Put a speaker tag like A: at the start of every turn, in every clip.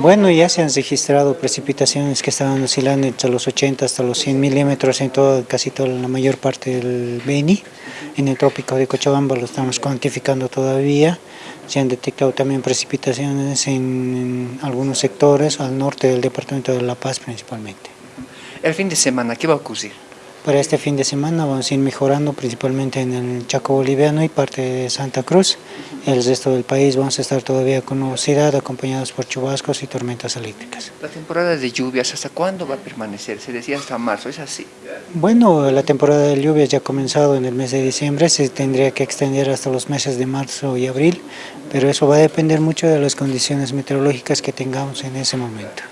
A: Bueno, ya se han registrado precipitaciones que estaban oscilando entre los 80 hasta los 100 milímetros en todo, casi toda la mayor parte del Beni. En el trópico de Cochabamba lo estamos cuantificando todavía. Se han detectado también precipitaciones en, en algunos sectores al norte del departamento de La Paz principalmente.
B: El fin de semana, ¿qué va a ocurrir?
A: Para este fin de semana vamos a ir mejorando principalmente en el Chaco boliviano y parte de Santa Cruz. El resto del país vamos a estar todavía con nubosidad acompañados por chubascos y tormentas eléctricas.
B: La temporada de lluvias, ¿hasta cuándo va a permanecer? Se decía hasta marzo, ¿es así?
A: Bueno, la temporada de lluvias ya ha comenzado en el mes de diciembre, se tendría que extender hasta los meses de marzo y abril, pero eso va a depender mucho de las condiciones meteorológicas que tengamos en ese momento.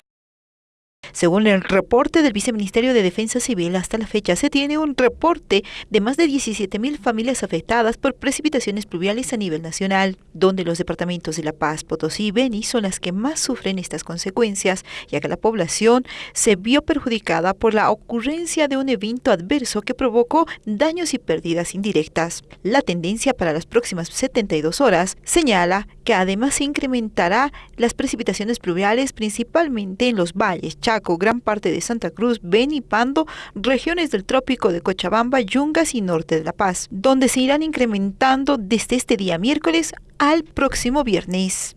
C: Según el reporte del Viceministerio de Defensa Civil, hasta la fecha se tiene un reporte de más de 17.000 familias afectadas por precipitaciones pluviales a nivel nacional, donde los departamentos de La Paz, Potosí y Beni son las que más sufren estas consecuencias, ya que la población se vio perjudicada por la ocurrencia de un evento adverso que provocó daños y pérdidas indirectas. La tendencia para las próximas 72 horas señala que además se incrementará las precipitaciones pluviales principalmente en los valles, Chaco, gran parte de Santa Cruz, Beni, Pando, regiones del trópico de Cochabamba, Yungas y norte de La Paz, donde se irán incrementando desde este día miércoles al próximo viernes.